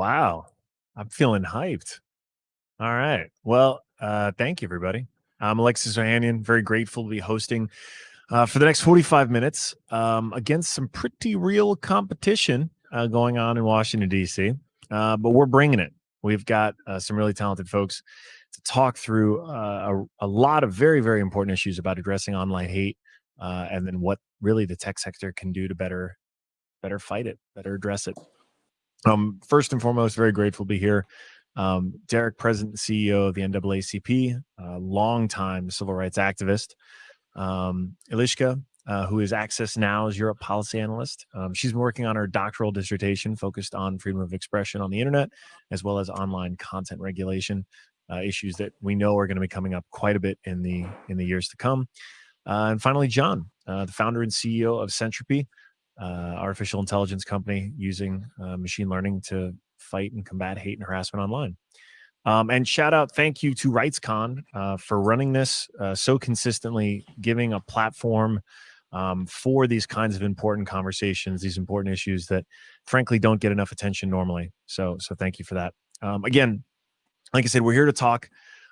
Wow. I'm feeling hyped. All right. Well, uh, thank you, everybody. I'm Alexis Ohanian. Very grateful to be hosting uh, for the next 45 minutes um, against some pretty real competition uh, going on in Washington, D.C. Uh, but we're bringing it. We've got uh, some really talented folks to talk through uh, a, a, lot of very, very important issues about addressing online hate and then what really the tech sector can do to better, better fight it, better address it. Um, first and foremost, very grateful to be here. Um, Derrick, President and CEO of the NAACP, uh, longtime civil rights activist. Um, Eliska, uh, who is Access Now's Europe policy analyst. Um, she's been working on her doctoral dissertation focused on freedom of expression on the internet, as well as online content regulation, uh, issues that we know are going to be coming up quite a bit in the in the years to come. Uh, and finally, John, uh, the founder and CEO of Sentropy, uh, artificial intelligence company using uh, machine learning to fight and combat hate and harassment online. Um, and shout out, thank you to RightsCon uh, for running this uh, so consistently, giving a platform um, for these kinds of important conversations, these important issues that frankly don't get enough attention normally. So, so thank you for that. Um, again, like I said, we're here to talk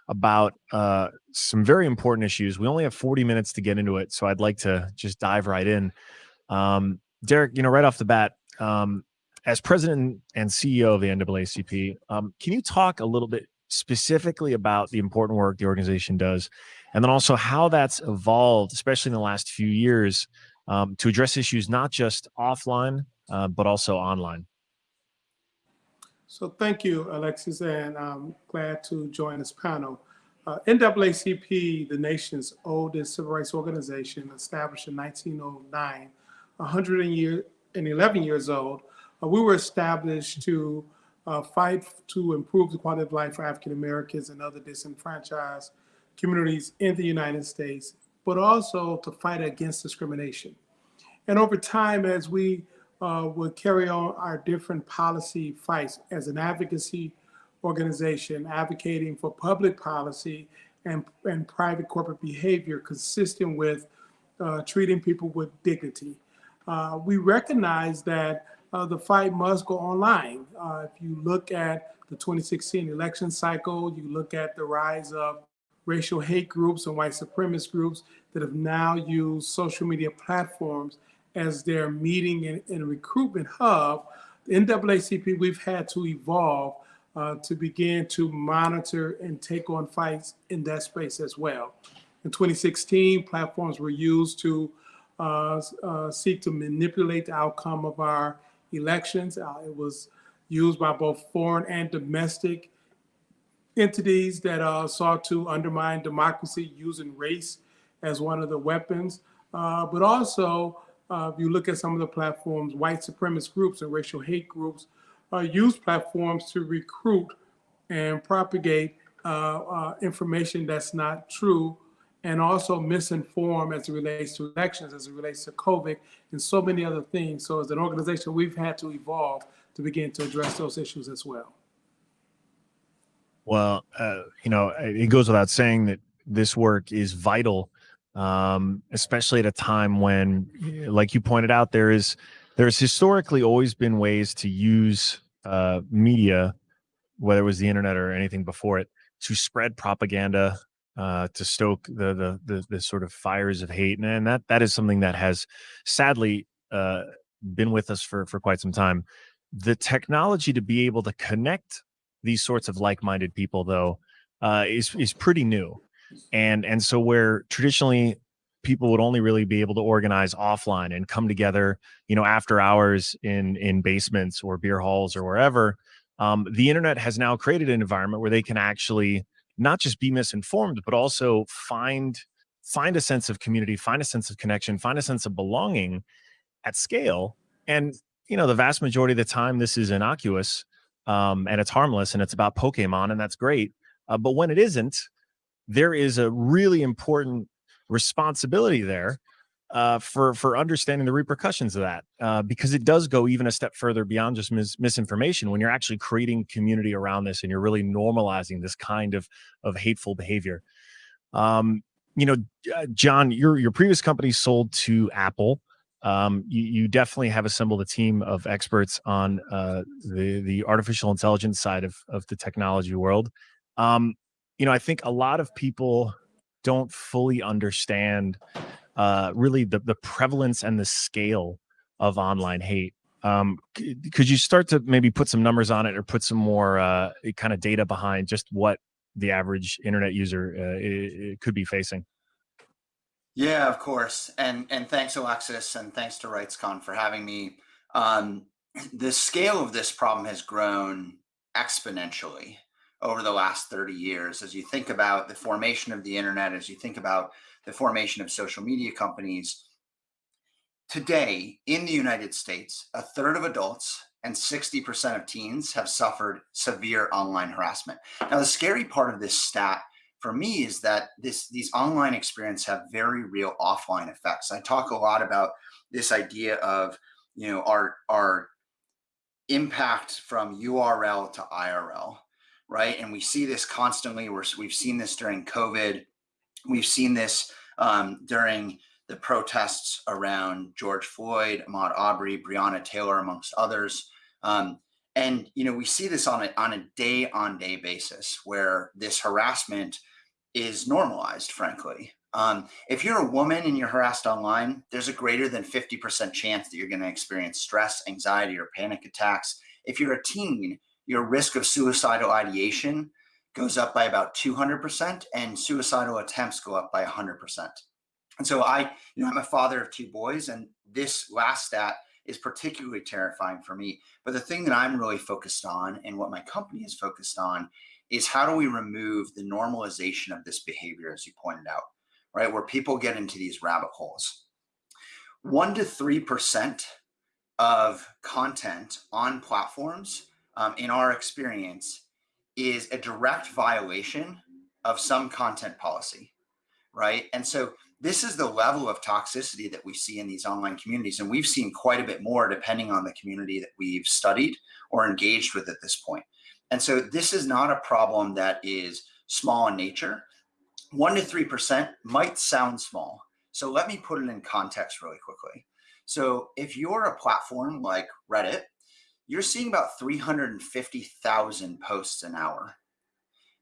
about uh, some very important issues. We only have 40 minutes to get into it, so I'd like to just dive right in. Um, Derrick, you know, right off the bat, um, as president and CEO of the NAACP, um, can you talk a little bit specifically about the important work the organization does, and then also how that's evolved, especially in the last few years, um, to address issues not just offline, uh, but also online? So thank you, Alexis, and I'm glad to join this panel. Uh, NAACP, the nation's oldest civil rights organization, established in 1909, 111 years old, uh, we were established to uh, fight to improve the quality of life for African Americans and other disenfranchised communities in the United States, but also to fight against discrimination. And over time, as we uh, would carry on our different policy fights as an advocacy organization, advocating for public policy and, and private corporate behavior consistent with uh, treating people with dignity uh, we recognize that uh, the fight must go online. Uh, if you look at the 2016 election cycle, you look at the rise of racial hate groups and white supremacist groups that have now used social media platforms as their meeting and, and recruitment hub, the NAACP, we've had to evolve uh, to begin to monitor and take on fights in that space as well. In 2016, platforms were used to seek to manipulate the outcome of our elections. Uh, it was used by both foreign and domestic entities that uh, sought to undermine democracy using race as one of the weapons. Uh, but also, uh, if you look at some of the platforms, white supremacist groups and racial hate groups use platforms to recruit and propagate information that's not true and also misinform as it relates to elections, as it relates to COVID, and so many other things. So as an organization, we've had to evolve to begin to address those issues as well. Well, uh, you know, it goes without saying that this work is vital, um, especially at a time when, like you pointed out, there is there's historically always been ways to use uh, media, whether it was the internet or anything before it, to spread propaganda uh, to stoke the, the, the the sort of fires of hate, and that that is something that has sadly uh, been with us for for quite some time. The technology to be able to connect these sorts of like-minded people, though, uh, is is pretty new, and and so where traditionally people would only really be able to organize offline and come together, you know, after hours in in basements or beer halls or wherever. Um, the internet has now created an environment where they can actually not just be misinformed, but also find find a sense of community, find a sense of connection, find a sense of belonging at scale. And you know, the vast majority of the time, this is innocuous um, and it's harmless and it's about Pokemon, and that's great. Uh, but when it isn't, there is a really important responsibility there uh, for for understanding the repercussions of that, uh, because it does go even a step further beyond just mis misinformation. When you're actually creating community around this, and you're really normalizing this kind of of hateful behavior. Um, you know, uh, John, your your previous company sold to Apple. um, you, you, definitely have assembled a team of experts on uh, the the artificial intelligence side of of the technology world. Um, you know, I think a lot of people don't fully understand uh, really the the prevalence and the scale of online hate. Um, could you start to maybe put some numbers on it or put some more uh, kind of data behind just what the average internet user uh, could be facing? Yeah, of course. And and thanks, Alexis, and thanks to RightsCon for having me. Um, the scale of this problem has grown exponentially over the last 30 years. As you think about the formation of the internet, as you think about the formation of social media companies, today in the United States, a third of adults and 60% of teens have suffered severe online harassment. Now, the scary part of this stat for me is that this these online experiences have very real offline effects. I talk a lot about this idea of you know our our impact from URL to IRL, right? And we see this constantly. We're, we've seen this during COVID. We've seen this um, during the protests around George Floyd, Ahmaud Arbery, Breonna Taylor, amongst others. Um, and you know we see this on a on a day on day basis where this harassment is normalized. Frankly, um, if you're a woman and you're harassed online, there's a greater than 50% chance that you're going to experience stress, anxiety, or panic attacks. If you're a teen, your risk of suicidal ideation goes up by about 200%, and suicidal attempts go up by 100%. And so I, you know, I'm a father of two boys, and this last stat is particularly terrifying for me. But the thing that I'm really focused on and what my company is focused on is how do we remove the normalization of this behavior, as you pointed out, right? Where people get into these rabbit holes. One to 3% of content on platforms, um, in our experience, is a direct violation of some content policy, right? And so this is the level of toxicity that we see in these online communities. And we've seen quite a bit more depending on the community that we've studied or engaged with at this point. And so this is not a problem that is small in nature. One to 3% might sound small. So let me put it in context really quickly. So if you're a platform like Reddit, you're seeing about 350,000 posts an hour.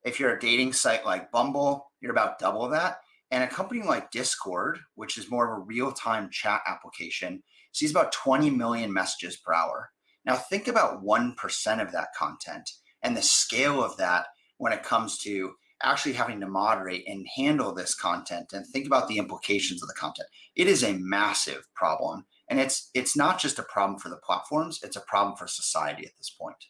If you're a dating site like Bumble, you're about double that. And a company like Discord, which is more of a real time chat application, sees about 20 million messages per hour. Now, think about 1% of that content and the scale of that when it comes to actually having to moderate and handle this content and think about the implications of the content. It is a massive problem. And it's it's not just a problem for the platforms, it's a problem for society at this point.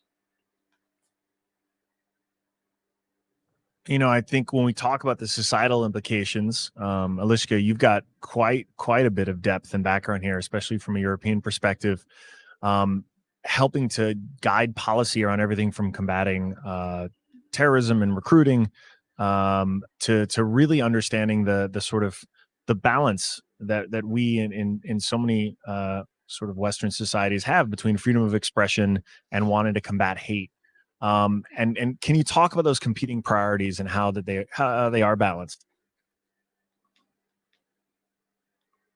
you know, I think when we talk about the societal implications, um, Eliska, you've got quite quite a bit of depth and background here, especially from a European perspective, um, helping to guide policy around everything from combating uh, terrorism and recruiting um, to to really understanding the the sort of the balance that that we in in, in so many uh, sort of Western societies have between freedom of expression and wanting to combat hate um, and and can you talk about those competing priorities and how that they how they are balanced?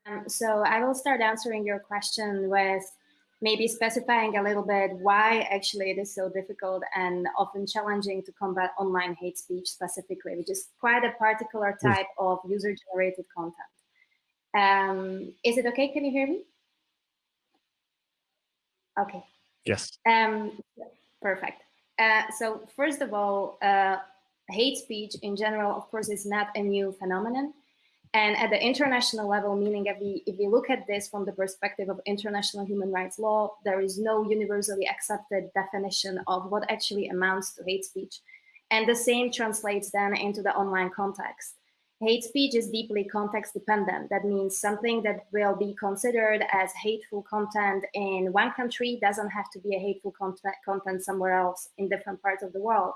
Um, so I will start answering your question with maybe specifying a little bit why actually it is so difficult and often challenging to combat online hate speech specifically, which is quite a particular type of user-generated content. Um, is it okay? Can you hear me? Okay. Yes. Um, perfect. Uh, so first of all, uh, hate speech in general, of course, is not a new phenomenon. And at the international level, meaning if we, if we look at this from the perspective of international human rights law, there is no universally accepted definition of what actually amounts to hate speech. And the same translates then into the online context. Hate speech is deeply context dependent. That means something that will be considered as hateful content in one country doesn't have to be a hateful content, somewhere else in different parts of the world.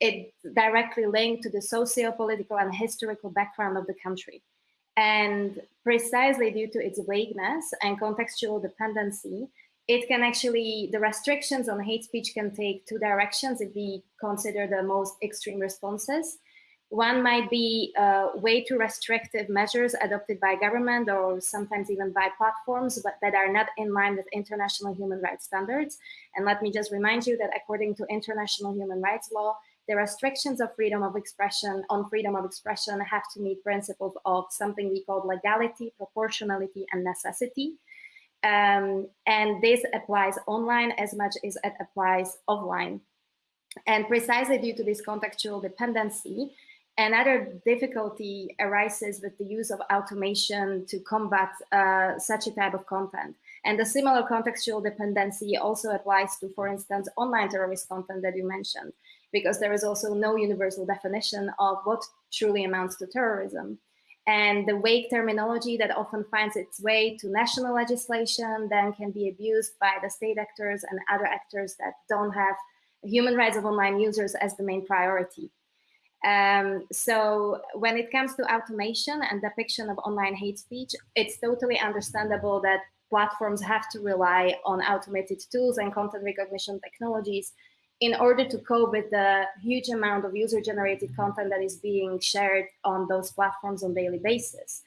It directly linked to the socio-political and historical background of the country. And precisely due to its vagueness and contextual dependency, it can actually, the restrictions on hate speech can take two directions if we consider the most extreme responses. One might be uh, way too restrictive measures adopted by government or sometimes even by platforms, but that are not in line with international human rights standards. And let me just remind you that according to international human rights law, the restrictions of freedom of expression on freedom of expression have to meet principles of something we call legality, proportionality, and necessity. Um, and this applies online as much as it applies offline. And precisely due to this contextual dependency, Another difficulty arises with the use of automation to combat uh, such a type of content. And the similar contextual dependency also applies to, for instance, online terrorist content that you mentioned, because there is also no universal definition of what truly amounts to terrorism. And the vague terminology that often finds its way to national legislation then can be abused by the state actors and other actors that don't have human rights of online users as the main priority. Um, so when it comes to automation and depiction of online hate speech, it's totally understandable that platforms have to rely on automated tools and content recognition technologies in order to cope with the huge amount of user-generated content that is being shared on those platforms on daily basis.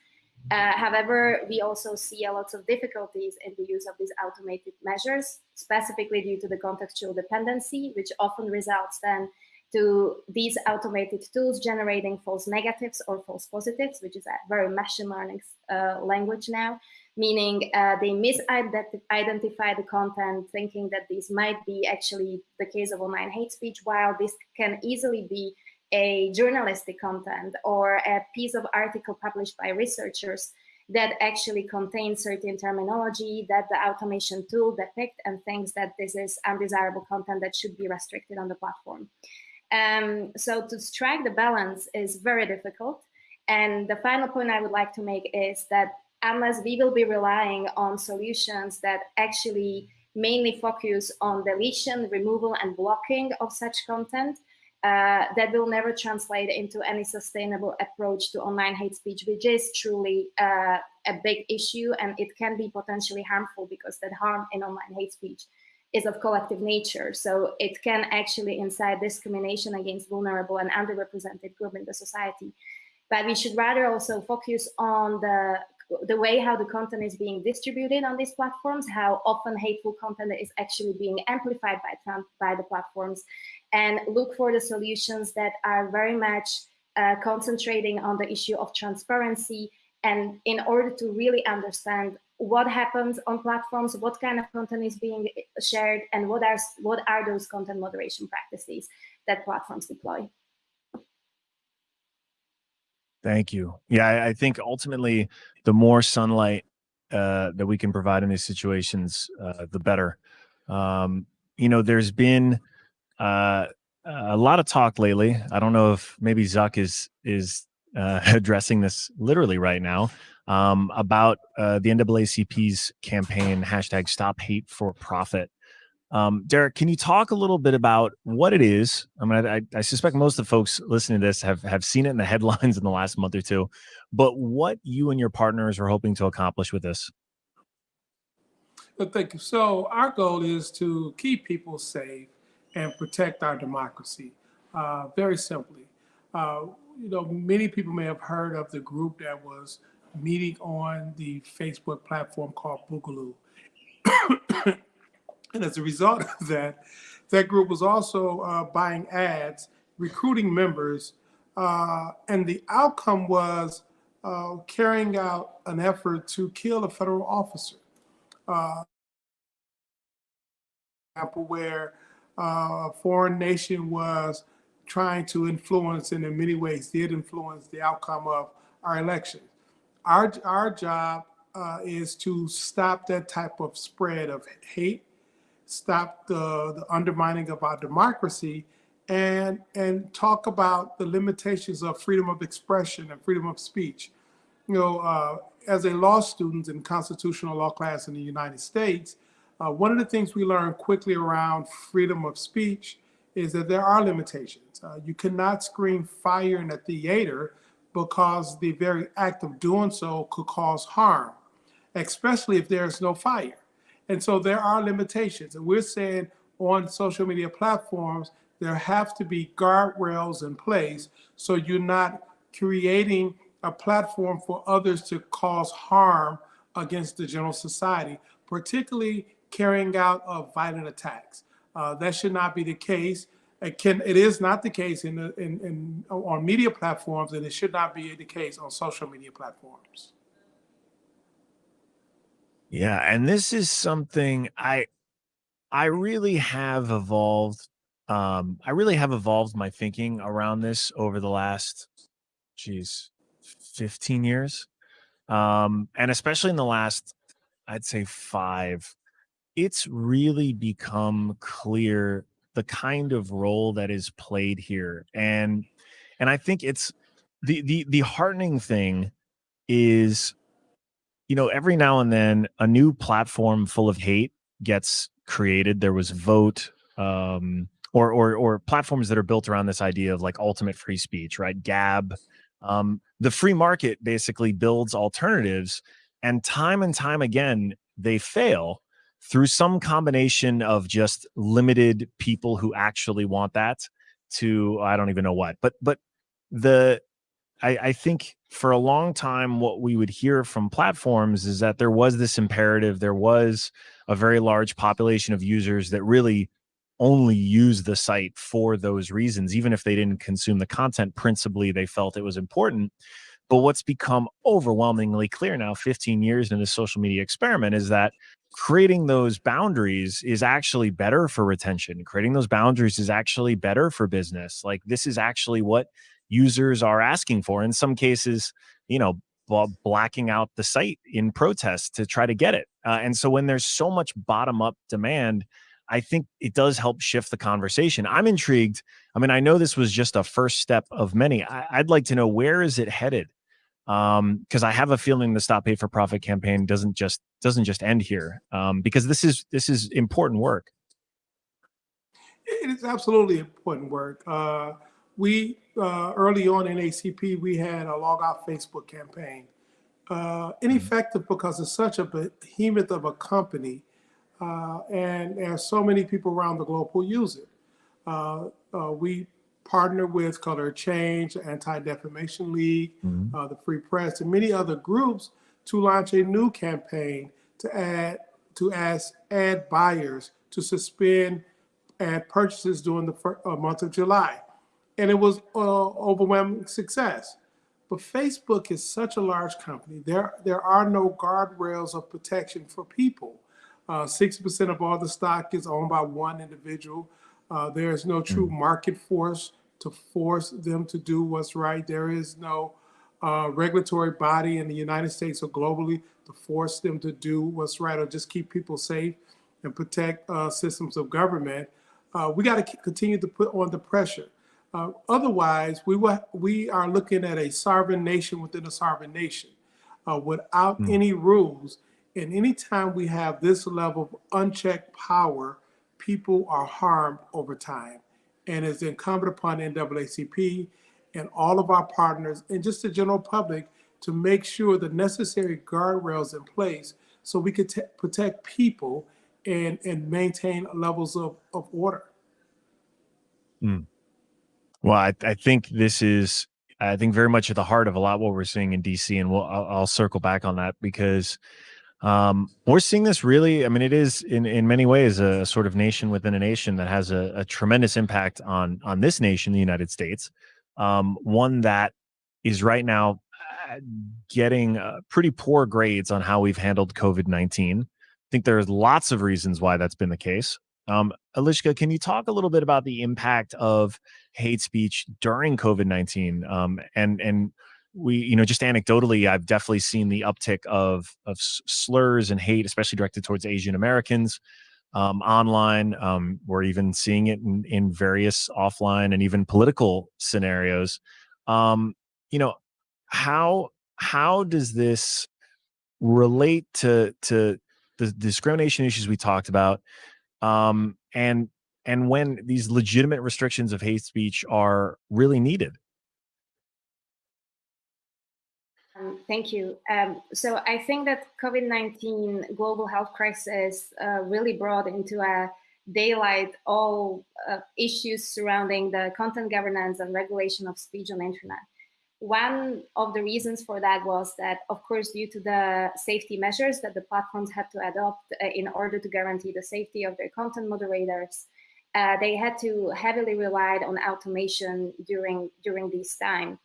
Uh, however, we also see a lot of difficulties in the use of these automated measures, specifically due to the contextual dependency, which often results then to these automated tools generating false negatives or false positives, which is a very machine learning uh, language now, meaning uh, they misidentify the content, thinking that this might be actually the case of online hate speech, while this can easily be a journalistic content or a piece of article published by researchers that actually contains certain terminology that the automation tool depict and thinks that this is undesirable content that should be restricted on the platform. Um, so to strike the balance is very difficult. And the final point I would like to make is that unless we will be relying on solutions that actually mainly focus on deletion, removal, and blocking of such content, uh, that will never translate into any sustainable approach to online hate speech, which is truly uh, a big issue and it can be potentially harmful because that harm in online hate speech is of collective nature. So it can actually incite discrimination against vulnerable and underrepresented group in the society. But we should rather also focus on the the way how the content is being distributed on these platforms, how often hateful content is actually being amplified by, by the platforms, and look for the solutions that are very much uh, concentrating on the issue of transparency and in order to really understand what happens on platforms, what kind of content is being shared, and what are what are those content moderation practices that platforms deploy. Thank you. Yeah, I, think ultimately, the more sunlight uh, that we can provide in these situations, uh, the better. Um, you know, there's been uh, a lot of talk lately. I don't know if maybe Zuck is is uh, addressing this literally right now um, about uh, the NAACP's campaign hashtag Stop Hate for Profit. Um, Derrick, can you talk a little bit about what it is? I mean, I, I, suspect most of the folks listening to this have have seen it in the headlines in the last month or two, but what you and your partners are hoping to accomplish with this? Well, thank you. So our goal is to keep people safe and protect our democracy. Uh, very simply, uh, you know, many people may have heard of the group that was meeting on the Facebook platform called Boogaloo. and as a result of that, that group was also uh, buying ads, recruiting members, uh, and the outcome was uh, carrying out an effort to kill a federal officer. Uh, example where uh, a foreign nation was trying to influence and in many ways did influence the outcome of our elections our, our job uh, is to stop that type of spread of hate, stop the, the undermining of our democracy, and, and talk about the limitations of freedom of expression and freedom of speech. You know, uh, as a law student in constitutional law class in the United States, uh, one of the things we learned quickly around freedom of speech is that there are limitations. Uh, you cannot scream fire in a theater because the very act of doing so could cause harm, especially if there's no fire. And so there are limitations. And we're saying on social media platforms there have to be guardrails in place so you're not creating a platform for others to cause harm against the general society, particularly carrying out of violent attacks. Uh, that should not be the case. It can it is not the case in, the, in, in on media platforms, and it should not be the case on social media platforms. Yeah, and this is something I I really have evolved um I really have evolved my thinking around this over the last geez 15 years. Um and especially in the last I'd say 5 it's really become clear the kind of role that is played here and and I think it's the the the heartening thing is you know, every now and then a new platform full of hate gets created. There was Voat, um, or or or platforms that are built around this idea of like ultimate free speech, right? Gab. Um, the free market basically builds alternatives, and time and time again they fail through some combination of just limited people who actually want that to I don't even know what. But but the I, I think for a long time, what we would hear from platforms is that there was this imperative, there was a very large population of users that really only use the site for those reasons, even if they didn't consume the content principally, they felt it was important. But what's become overwhelmingly clear now, 15 years in this social media experiment, is that creating those boundaries is actually better for retention. Creating those boundaries is actually better for business. Like this is actually what users are asking for. In some cases, you know, blacking out the site in protest to try to get it. Uh, and so when there's so much bottom up demand, I think it does help shift the conversation. I'm intrigued. I mean, I know this was just a first step of many. I, would like to know where is it headed? Um, because I have a feeling the Stop Hate for Profit campaign doesn't just doesn't just end here. Um, because this is this is important work. It is absolutely important work. Uh, we uh, early on NAACP, we had a log out Facebook campaign. Uh, ineffective because it's such a behemoth of a company, uh, and there's so many people around the globe who use it. Uh, uh, we partner with Color Change, Anti-Defamation League, mm -hmm. the Free Press, and many other groups to launch a new campaign to add to ask ad buyers to suspend ad purchases during the month of July and it was uh, overwhelming success. But Facebook is such a large company. There, there are no guardrails of protection for people. 60% uh, of all the stock is owned by one individual. Uh, there is no true hmm. market force to force them to do what's right. There is no uh, regulatory body in the United States or globally to force them to do what's right or just keep people safe and protect uh, systems of government. Uh, we got to continue to put on the pressure. Uh, otherwise, we, we are looking at a sovereign nation within a sovereign nation uh, without mm. any rules. And anytime we have this level of unchecked power, people are harmed over time. And it's incumbent upon NAACP and all of our partners and just the general public to make sure the necessary guardrails in place so we could protect people and, and maintain levels of, of order. Mm. Well, I, I think this is, I think very much at the heart of a lot what we're seeing in DC, and we'll I'll, I'll circle back on that because um, we're seeing this really. I mean, it is in in many ways a sort of nation within a nation that has a, a tremendous impact on on this nation, the United States. Um, one that is right now uh, getting uh, pretty poor grades on how we've handled COVID nineteen. I think there's lots of reasons why that's been the case. Um, Eliska, can you talk a little bit about the impact of hate speech during COVID nineteen? Um, and and we, you know, just anecdotally, I've definitely seen the uptick of of slurs and hate, especially directed towards Asian Americans um, online. Um, we're even seeing it in, in various offline and even political scenarios. Um, you know, how how does this relate to to the discrimination issues we talked about? um, and and when these legitimate restrictions of hate speech are really needed. Um, thank you. Um, so I think that COVID-19 global health crisis uh, really brought into a daylight all uh, issues surrounding the content governance and regulation of speech on internet. One of the reasons for that was that, of course, due to the safety measures that the platforms had to adopt uh, in order to guarantee the safety of their content moderators, uh, they had to heavily rely on automation during during this time.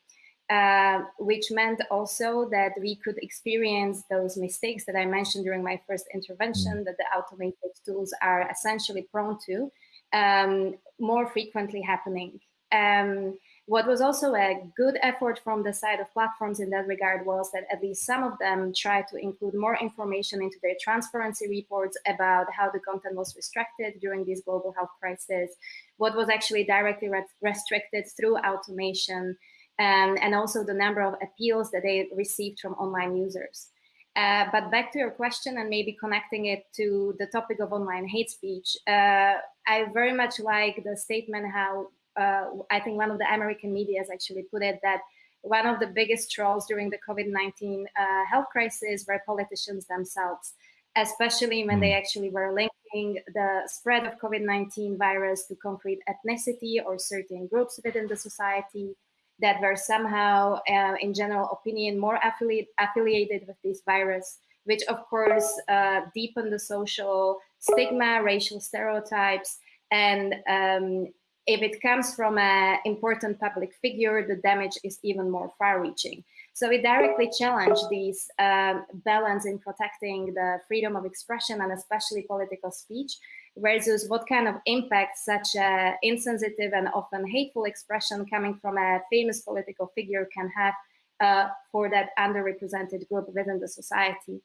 Uh, which meant also that we could experience those mistakes that I mentioned during my first intervention mm. that the automated tools are essentially prone to um, more frequently happening. Um, what was also a good effort from the side of platforms in that regard was that at least some of them tried to include more information into their transparency reports about how the content was restricted during this global health crisis, what was actually directly restricted through automation, um, and also the number of appeals that they received from online users. Uh, but back to your question and maybe connecting it to the topic of online hate speech, uh, I very much like the statement how uh, I think one of the American media has actually put it that one of the biggest trolls during the COVID-19 uh, health crisis were politicians themselves, especially when they hmm. actually were linking the spread of COVID-19 virus to concrete ethnicity or certain groups within the society, that were somehow, uh, in general opinion, more affiliate, affiliated with this virus, which of course uh, deepened the social stigma, racial stereotypes, and um, if it comes from an important public figure, the damage is even more far-reaching. So we directly challenge this um, balance in protecting the freedom of expression and especially political speech versus what kind of impact such a insensitive and often hateful expression coming from a famous political figure can have uh, for that underrepresented group within the society.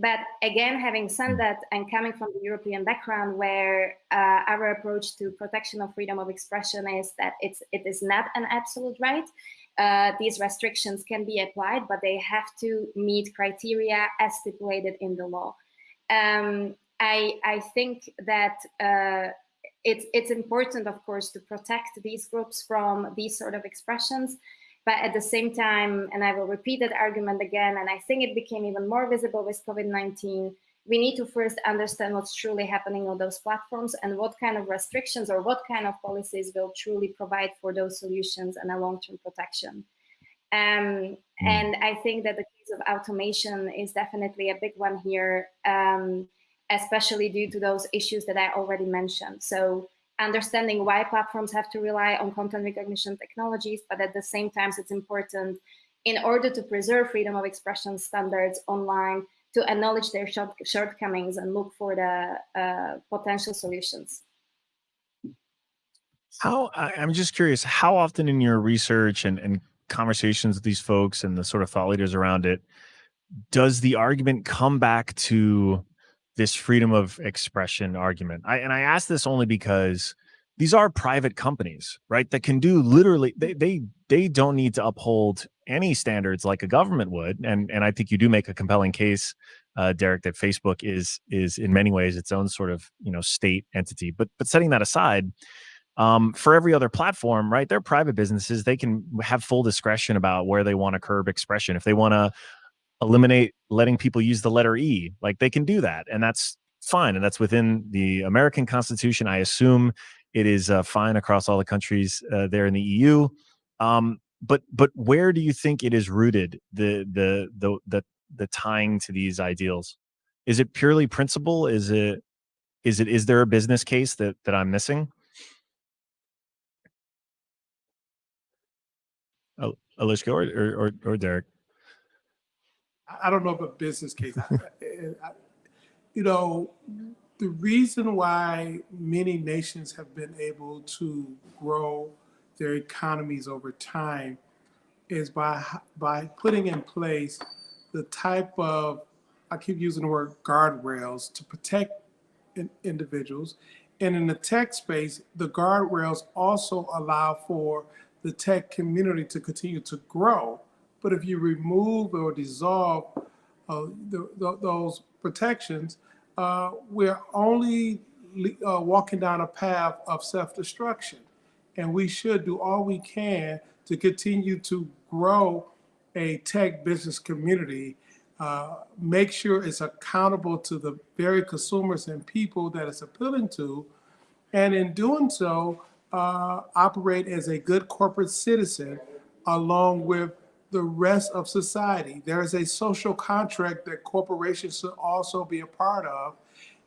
But again, having said that and coming from the European background where uh, our approach to protection of freedom of expression is that it's, it is not an absolute right, uh, these restrictions can be applied, but they have to meet criteria as stipulated in the law. Um, I, I think that uh, it's, it's important, of course, to protect these groups from these sort of expressions. But at the same time, and I will repeat that argument again, and I think it became even more visible with COVID-19, we need to first understand what's truly happening on those platforms and what kind of restrictions or what kind of policies will truly provide for those solutions and a long-term protection. Um, hmm. and I think that the case of automation is definitely a big one here. Um, especially due to those issues that I already mentioned. So understanding why platforms have to rely on content recognition technologies, but at the same time, it's important in order to preserve freedom of expression standards online to acknowledge their short shortcomings and look for the uh, potential solutions. How I'm just curious, how often in your research and, and conversations with these folks and the sort of thought leaders around it, does the argument come back to this freedom of expression argument. I, and I ask this only because these are private companies, right? That can do literally, they, they, they don't need to uphold any standards like a government would. And, and I think you do make a compelling case, uh, Derrick, that Facebook is, is in many ways its own sort of, you know, state entity, but, but setting that aside, um, for every other platform, right? They're private businesses. They can have full discretion about where they want to curb expression. If they want to eliminate letting people use the letter E. Like they can do that, and that's fine, and that's within the American Constitution. I assume it is uh, fine across all the countries uh, there in the EU. Um, but but where do you think it is rooted the the the the the tying to these ideals? Is it purely principle? Is it is it is there a business case that that I'm missing? Oh, Eliska or, or or Derrick. I don't know if a business case. I, I, you know, the reason why many nations have been able to grow their economies over time is by by putting in place the type of I keep using the word guardrails to protect in, individuals. And in the tech space, the guardrails also allow for the tech community to continue to grow but if you remove or dissolve uh, the, the, those protections, uh, we're only uh, walking down a path of self-destruction. And we should do all we can to continue to grow a tech business community uh, make sure it's accountable to the very consumers and people that it's appealing to, and in doing so, uh, operate as a good corporate citizen along with the rest of society. There is a social contract that corporations should also be a part of.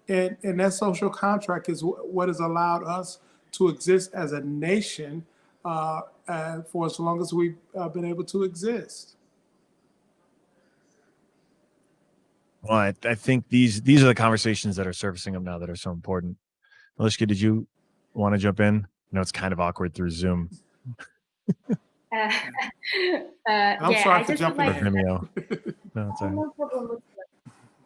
And, and that social contract is what has allowed us to exist as a nation uh, uh, for as long as we've uh, been able to exist. Well, I, I, think these these are the conversations that are surfacing up now that are so important. Malishka, did you want to jump in? I know it's kind of awkward through Zoom. Uh, uh, I'm yeah, sorry for jumping like, in. no, problem.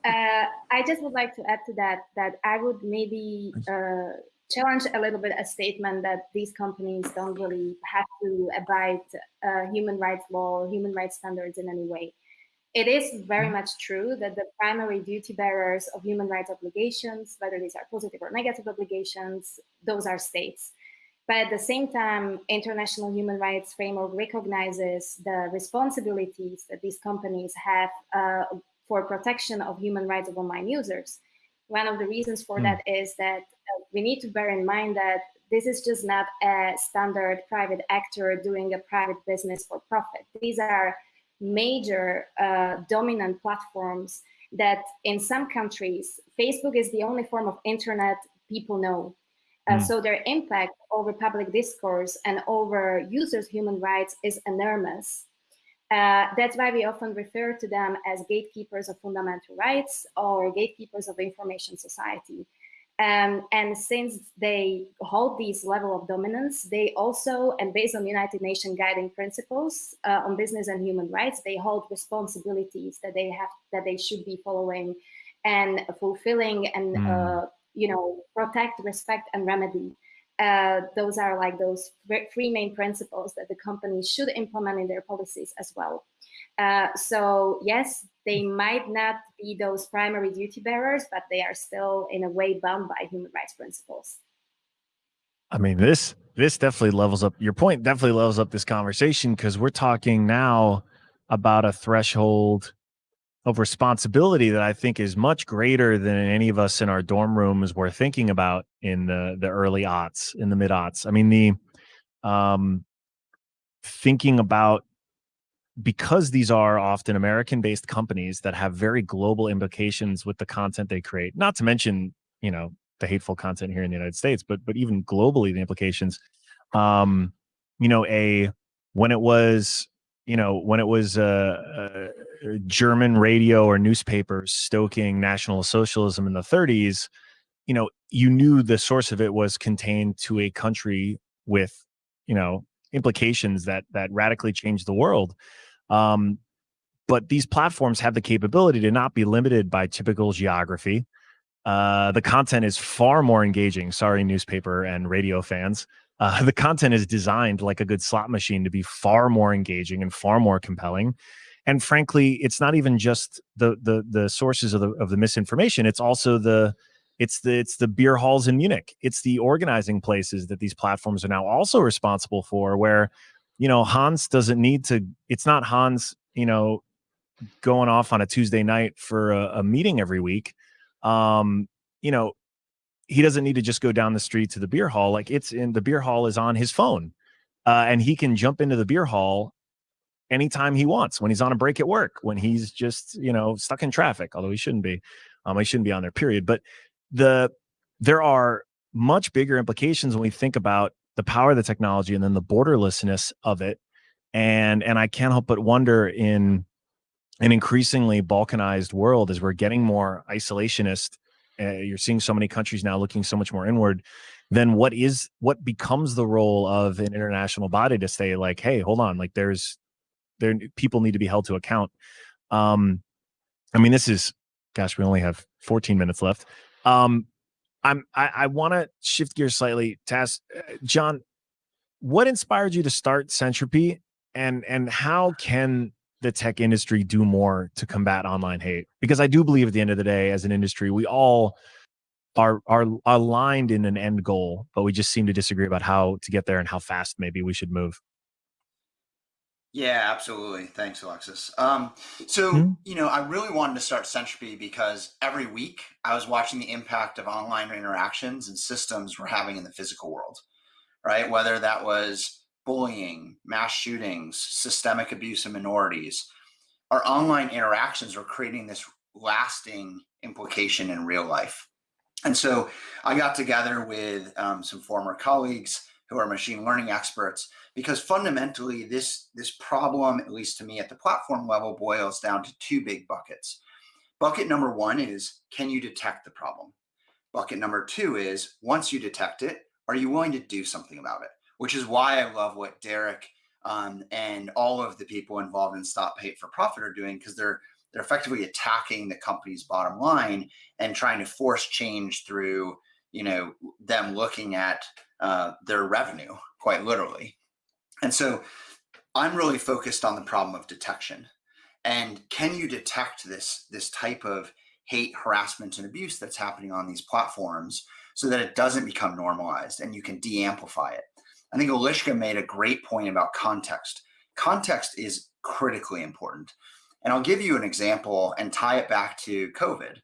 Uh, I just would like to add to that that I would maybe uh, challenge a little bit a statement that these companies don't really have to abide uh, human rights law, human rights standards in any way. It is very much true that the primary duty bearers of human rights obligations, whether these are positive or negative obligations, those are states. But at the same time, international human rights framework recognizes the responsibilities that these companies have uh, for protection of human rights of online users. One of the reasons for mm. that is that uh, we need to bear in mind that this is just not a standard private actor doing a private business for profit. These are major uh, dominant platforms that in some countries, Facebook is the only form of internet people know. Uh, mm. So their impact over public discourse and over users' human rights is enormous. Uh, that's why we often refer to them as gatekeepers of fundamental rights or gatekeepers of information society. Um, and since they hold this level of dominance, they also, and based on United Nations guiding principles uh, on business and human rights, they hold responsibilities that they have, that they should be following and fulfilling and, mm. uh, you know, protect, respect, and remedy. Uh, those are like those three main principles that the companies should implement in their policies as well. Uh, so yes, they might not be those primary duty bearers, but they are still in a way bound by human rights principles. I mean, this this definitely levels up your point. Definitely levels up this conversation because we're talking now about a threshold of responsibility that I think is much greater than any of us in our dorm rooms were thinking about in the the early aughts, in the mid aughts. I mean, the um, thinking about because these are often American based companies that have very global implications with the content they create, not to mention, you know, the hateful content here in the United States, but but even globally the implications. Um, you know, a when it was, you know, when it was uh, uh, German radio or newspapers stoking National Socialism in the 30s, you know, you knew the source of it was contained to a country with, you know, implications that that radically changed the world. Um, but these platforms have the capability to not be limited by typical geography. Uh, the content is far more engaging. Sorry, newspaper and radio fans. Uh, the content is designed like a good slot machine to be far more engaging and far more compelling. And frankly, it's not even just the the the sources of the of the misinformation. It's also the it's the it's the beer halls in Munich. It's the organizing places that these platforms are now also responsible for, where you know, Hans doesn't need to, it's not Hans, you know, going off on a Tuesday night for a, a meeting every week. Um, you know, he doesn't need to just go down the street to the beer hall. Like it's in the beer hall is on his phone. Uh, and he can jump into the beer hall anytime he wants when he's on a break at work, when he's just, you know, stuck in traffic, although he shouldn't be. Um, he shouldn't be on there, period. But the there are much bigger implications when we think about the power of the technology and then the borderlessness of it and and i can't help but wonder in an increasingly balkanized world as we're getting more isolationist uh, you're seeing so many countries now looking so much more inward then what is what becomes the role of an international body to say like hey hold on like there's there people need to be held to account um i mean this is gosh we only have 14 minutes left um I'm I, I want to shift gears slightly. Task, uh, John, what inspired you to start Sentropy, and and how can the tech industry do more to combat online hate? Because I do believe at the end of the day, as an industry, we all are are aligned in an end goal, but we just seem to disagree about how to get there and how fast maybe we should move. Yeah, absolutely. Thanks, Alexis. Um, so, Hmm? you know, I really wanted to start Sentropy because every week I was watching the impact of online interactions and systems we're having in the physical world, right? Whether that was bullying, mass shootings, systemic abuse of minorities, our online interactions were creating this lasting implication in real life. And so I got together with um, some former colleagues who are machine learning experts because fundamentally this this problem at least to me at the platform level boils down to two big buckets. Bucket number one is can you detect the problem? Bucket number two is once you detect it are you willing to do something about it which is why i love what Derrick um, and all of the people involved in Stop Hate for Profit are doing because they're they're effectively attacking the company's bottom line and trying to force change through you know them looking at uh, their revenue quite literally and so I'm really focused on the problem of detection. And can you detect this, this type of hate, harassment, and abuse that's happening on these platforms so that it doesn't become normalized and you can de amplify it? I think Eliska made a great point about context. Context is critically important. And I'll give you an example and tie it back to COVID.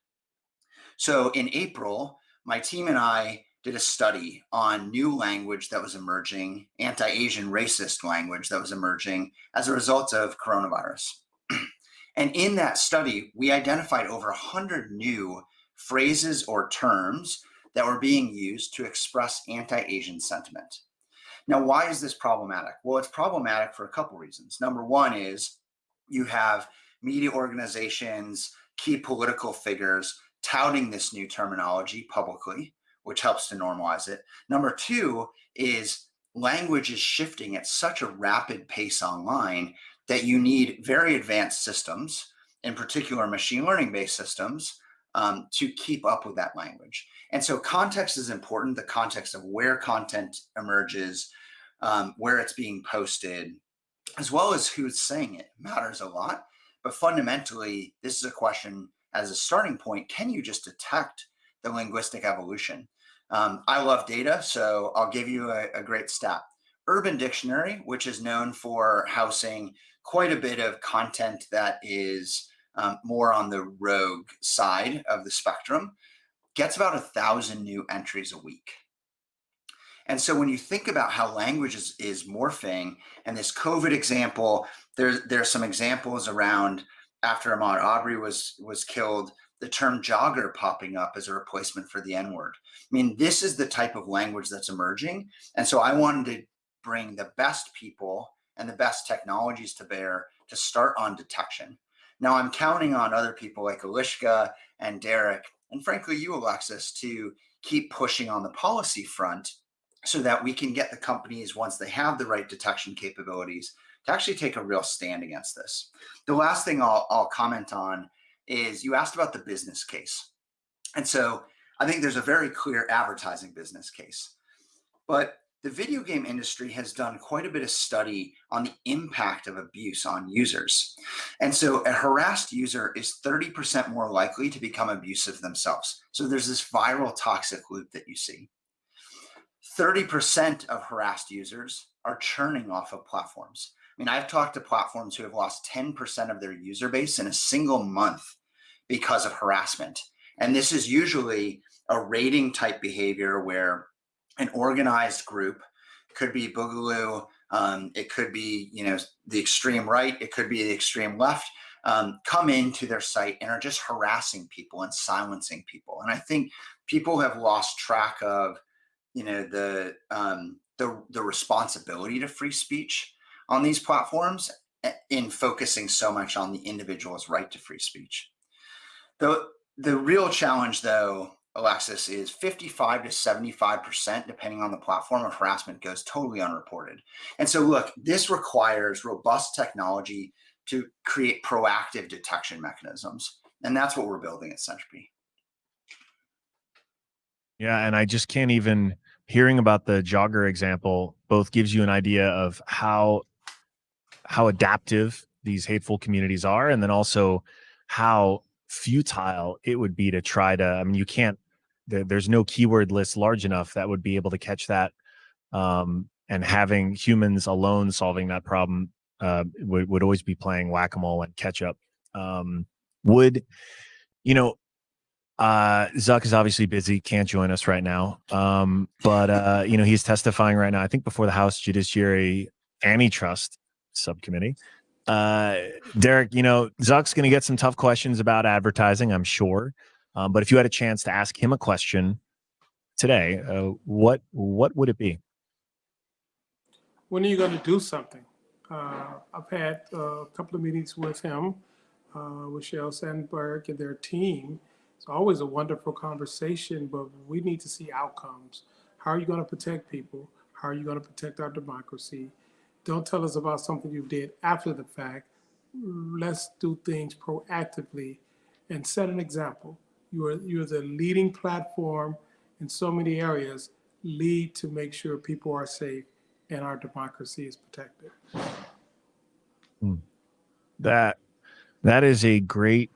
So in April, my team and I did a study on new language that was emerging, anti Asian racist language that was emerging as a result of coronavirus. and in that study, we identified over 100 new phrases or terms that were being used to express anti Asian sentiment. Now, why is this problematic? Well, it's problematic for a couple reasons. Number one is you have media organizations, key political figures touting this new terminology publicly which helps to normalize it. Number two is language is shifting at such a rapid pace online that you need very advanced systems, in particular machine learning based systems, um, to keep up with that language. And so context is important, the context of where content emerges, um, where it's being posted, as well as who's saying it matters a lot. But fundamentally, this is a question as a starting point, can you just detect the linguistic evolution. Um, I love data, so I'll give you a, a great stat. Urban Dictionary, which is known for housing quite a bit of content that is um, more on the rogue side of the spectrum, gets about a thousand new entries a week. And so when you think about how language is, is morphing, and this COVID example, there's there's some examples around after Ahmaud Arbery was was killed, the term jogger popping up as a replacement for the N word. I mean, this is the type of language that's emerging. And so I wanted to bring the best people and the best technologies to bear to start on detection. Now I'm counting on other people like Eliska and Derrick, and frankly, you, Alexis, to keep pushing on the policy front so that we can get the companies, once they have the right detection capabilities, to actually take a real stand against this. The last thing I'll, I'll comment on is you asked about the business case. And so I think there's a very clear advertising business case. But the video game industry has done quite a bit of study on the impact of abuse on users. And so a harassed user is 30% more likely to become abusive themselves. So there's this viral toxic loop that you see. 30% of harassed users are churning off of platforms. I mean, I've talked to platforms who have lost 10% of their user base in a single month because of harassment. And this is usually a raiding type behavior where an organized group could be Boogaloo, um, it could be you know the extreme right, it could be the extreme left, um, come into their site and are just harassing people and silencing people. And I think people have lost track of you know the um, the the responsibility to free speech on these platforms eh, in focusing so much on the individual's right to free speech. The, the real challenge though, Alexis, is 55 to 75%, depending on the platform of harassment goes totally unreported. And so look, this requires robust technology to create proactive detection mechanisms. And that's what we're building at Sentropy. Yeah, and I just can't even hearing about the jogger example both gives you an idea of how how adaptive these hateful communities are and then also how futile it would be to try to i mean you can't there, there's no keyword list large enough that would be able to catch that um, and having humans alone solving that problem uh, would, would always be playing whack-a-mole and catch up. Um, would, you know, uh, Zuck is obviously busy, can't join us right now. Um, but, uh, you know, he's testifying right now, I think before the House Judiciary Antitrust Subcommittee. Uh, Derrick, you know, Zuck's going to get some tough questions about advertising, I'm sure. Um, but if you had a chance to ask him a question today, uh, what what would it be? When are you going to do something? Uh, I've had uh, a couple of meetings with him, uh, with Sheryl Sandberg and their team. It's always a wonderful conversation, but we need to see outcomes. How are you going to protect people? How are you going to protect our democracy? Don't tell us about something you did after the fact. Let's do things proactively and set an example. You are you're the leading platform in so many areas. Lead to make sure people are safe and our democracy is protected. Hmm. That that is a great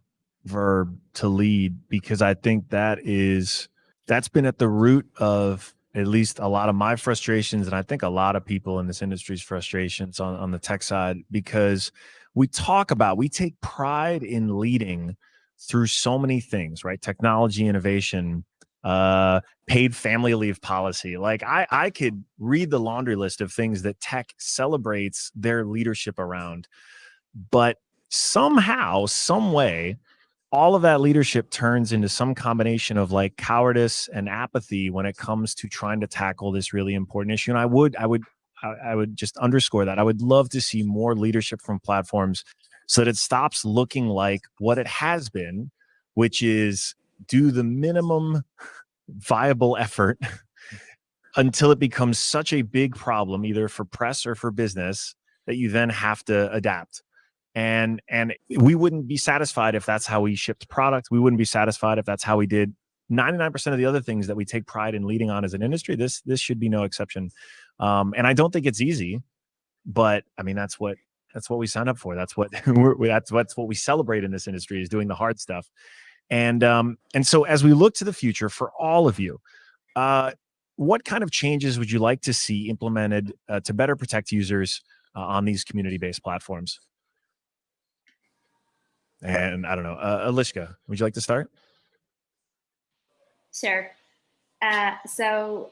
verb to lead because I think that is that's been at the root of at least a lot of my frustrations and I think a lot of people in this industry's frustrations on, on the tech side because we talk about we take pride in leading through so many things, right? Technology innovation, uh, paid family leave policy. Like I, I could read the laundry list of things that tech celebrates their leadership around, but somehow, some way, all of that leadership turns into some combination of like cowardice and apathy when it comes to trying to tackle this really important issue. And I would, I would, I would just underscore that. I would love to see more leadership from platforms so that it stops looking like what it has been, which is do the minimum viable effort until it becomes such a big problem, either for press or for business, that you then have to adapt. And and we wouldn't be satisfied if that's how we shipped product. We wouldn't be satisfied if that's how we did 99% of the other things that we take pride in leading on as an industry. This this should be no exception. Um, and I don't think it's easy, but I mean that's what that's what we sign up for. That's what we're, that's what's what we celebrate in this industry is doing the hard stuff. And um, and so as we look to the future for all of you, uh, what kind of changes would you like to see implemented uh, to better protect users uh, on these community-based platforms? And I don't know, uh, Eliska, would you like to start? Sure. Uh, so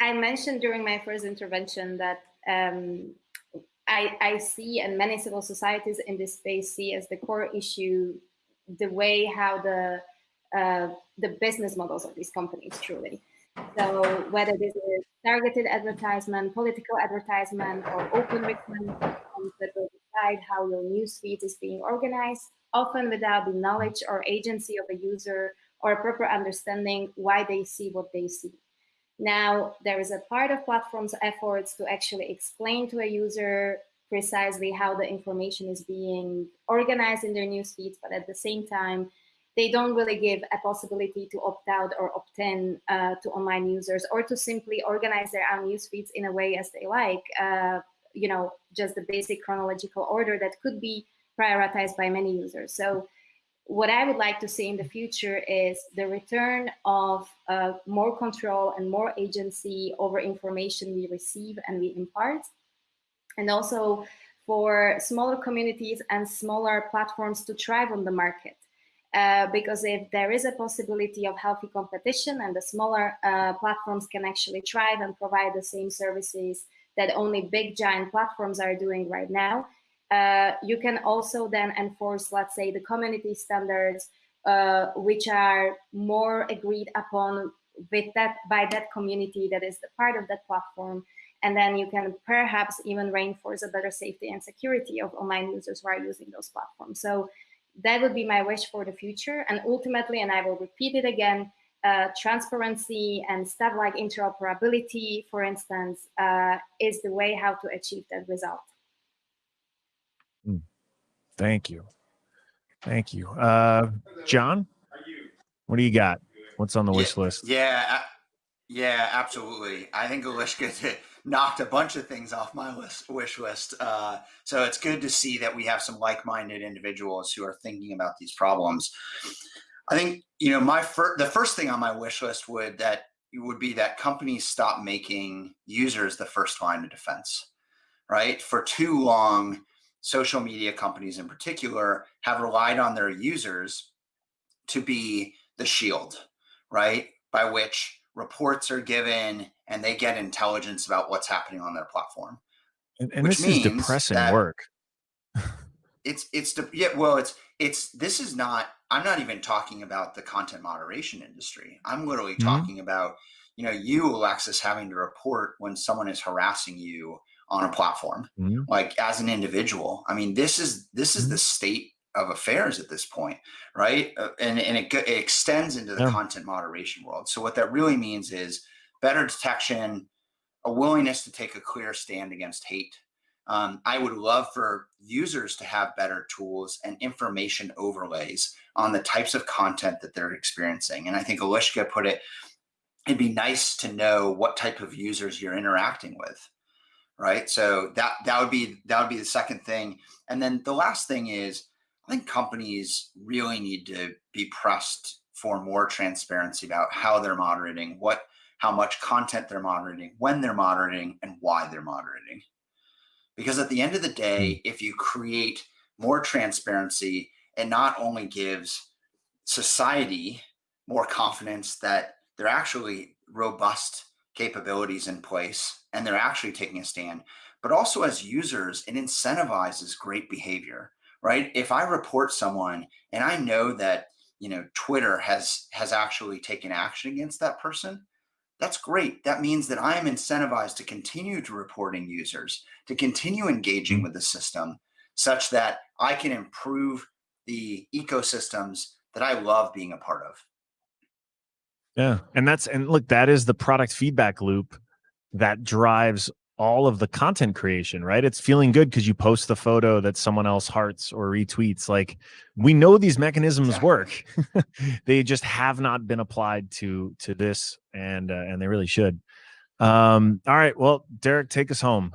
I mentioned during my first intervention that um, I, I see and many civil societies in this space see as the core issue the way how the uh, the business models of these companies truly. So whether this is targeted advertisement, political advertisement, or open recommendation that will decide how your newsfeed is being organized, often without the knowledge or agency of a user or a proper understanding why they see what they see. Now, there is a part of platforms' efforts to actually explain to a user precisely how the information is being organized in their news feeds, but at the same time, they don't really give a possibility to opt out or opt in uh, to online users or to simply organize their own news feeds in a way as they like, uh, you know, just the basic chronological order that could be prioritized by many users. So what I would like to see in the future is the return of uh, more control and more agency over information we receive and we impart. And also for smaller communities and smaller platforms to thrive on the market. Uh, because if there is a possibility of healthy competition and the smaller uh, platforms can actually thrive and provide the same services that only big giant platforms are doing right now, uh, you can also then enforce, let's say, the community standards, uh, which are more agreed upon with that by that community that is the part of that platform. And then you can perhaps even reinforce a better safety and security of online users who are using those platforms. So that would be my wish for the future. And ultimately, and I will repeat it again, uh, transparency and stuff like interoperability, for instance, uh, is the way how to achieve that result. Thank you. Thank you. Uh, John, what do you got? What's on the wish list? Yeah, yeah, absolutely. I think Eliska knocked a bunch of things off my list, wish list. Uh, so it's good to see that we have some like-minded individuals who are thinking about these problems. I think you know my fir- the first thing on my wish list would that would be that companies stop making users the first line of defense. Right for too long social media companies in particular have relied on their users to be the shield, right? By which reports are given and they get intelligence about what's happening on their platform. And, and this is depressing work. it's it's the yeah well it's it's this is not i'm not even talking about the content moderation industry i'm literally mm-hmm. talking about you know you alexis having to report when someone is harassing you on a platform mm-hmm. like as an individual i mean this is this is mm-hmm. the state of affairs at this point right uh, and and it, it, extends into the yeah. content moderation world so what that really means is better detection a willingness to take a clear stand against hate um, I would love for users to have better tools and information overlays on the types of content that they're experiencing. And I think Eliska put it, it'd be nice to know what type of users you're interacting with. Right. So that that would be that would be the second thing. And then the last thing is I think companies really need to be pressed for more transparency about how they're moderating, what how much content they're moderating, when they're moderating, and why they're moderating. Because at the end of the day, hmm. if you create more transparency, it not only gives society more confidence that they're actually robust capabilities in place and they're actually taking a stand, but also as users, it incentivizes great behavior, right? If I report someone and I know that you know Twitter has has actually taken action against that person, that's great. That means that I am incentivized to continue to reporting users, to continue engaging mm-hmm. with the system such that I can improve the ecosystems that I love being a part of. Yeah. And that's, and look, that is the product feedback loop that drives all of the content creation, right? It's feeling good because you post the photo that someone else hearts or retweets. Like we know these mechanisms exactly. work. they just have not been applied to to this, and uh, and they really should. Um, all right, well, Derrick, take us home.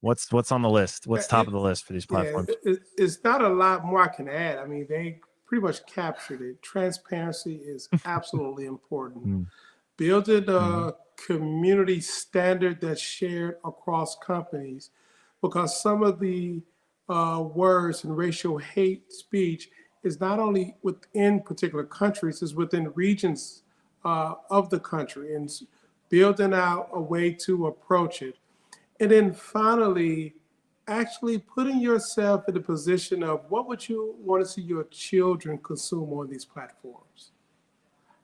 What's what's on the list? What's top of the list for these platforms? Yeah, it, it's not a lot more I can add. I mean, they pretty much captured it. Transparency is absolutely important. Mm. Building a mm-hmm community standard that's shared across companies because some of the uh, words and racial hate speech is not only within particular countries, it's within regions uh, of the country and building out a way to approach it. And then finally, actually putting yourself in the position of what would you want to see your children consume on these platforms?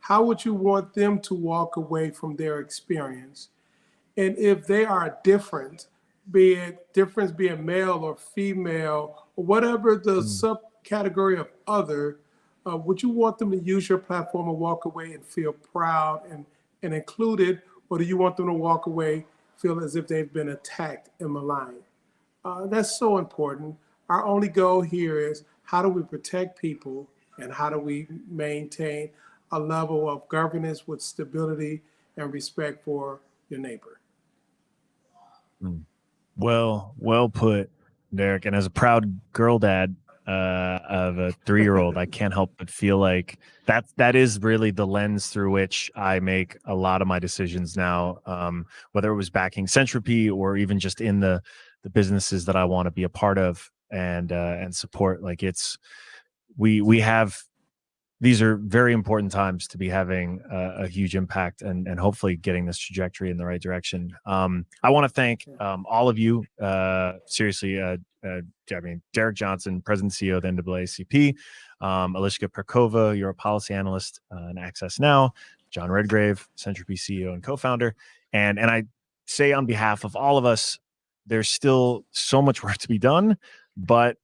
how would you want them to walk away from their experience? And if they are different, be it difference being male or female, or whatever the mm. subcategory of other, uh, would you want them to use your platform and walk away and feel proud and, and included, or do you want them to walk away, feel as if they've been attacked and maligned? Uh, that's so important. Our only goal here is how do we protect people and how do we maintain a level of governance with stability and respect for your neighbor. Hmm. Well, well put, Derrick. And as a proud girl dad uh, of a three-year-old, I can't help but feel like that that is really the lens through which I make a lot of my decisions now. Um, whether it was backing Sentropy or even just in the the businesses that I want to be a part of and uh, and support. Like it's we we have these are very important times to be having a, a, huge impact and, and hopefully getting this trajectory in the right direction. Um, I want to thank um, all of you. Uh, seriously, uh, uh, I mean, Derrick Johnson, President CEO of the NAACP, um, Eliska Pirkova, you're a policy analyst uh, in Access Now, John Redgrave, Sentropy CEO and co-founder. And, and I say on behalf of all of us, there's still so much work to be done, but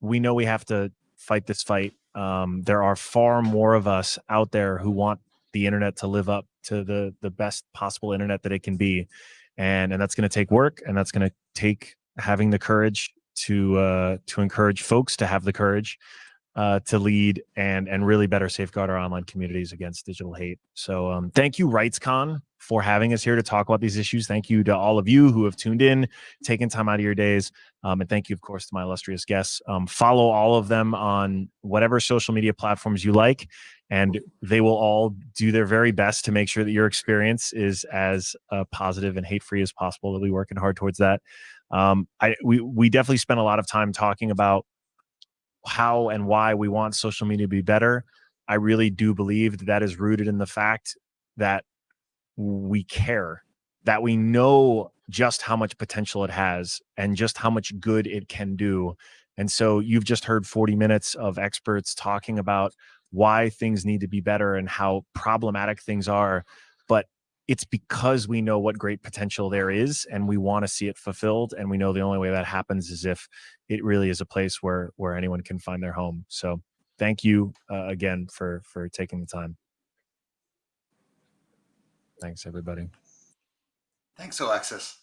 we know we have to fight this fight um, there are far more of us out there who want the internet to live up to the the best possible internet that it can be, and and that's going to take work, and that's going to take having the courage to uh, to encourage folks to have the courage uh, to lead and and really better safeguard our online communities against digital hate. So um, thank you, RightsCon, for having us here to talk about these issues. Thank you to all of you who have tuned in, taken time out of your days, um, and thank you, of course, to my illustrious guests. Um, follow all of them on whatever social media platforms you like, and they will all do their very best to make sure that your experience is as uh, positive and hate free as possible. Be working hard towards that. Um, I we we definitely spent a lot of time talking about how and why we want social media to be better. I really do believe that that is rooted in the fact that we care, that we know just how much potential it has and just how much good it can do. And so you've just heard 40 minutes of experts talking about why things need to be better and how problematic things are. It's because we know what great potential there is and we want to see it fulfilled. And we know the only way that happens is if it really is a place where where anyone can find their home. So thank you uh, again for for taking the time. Thanks everybody. Thanks, Alexis.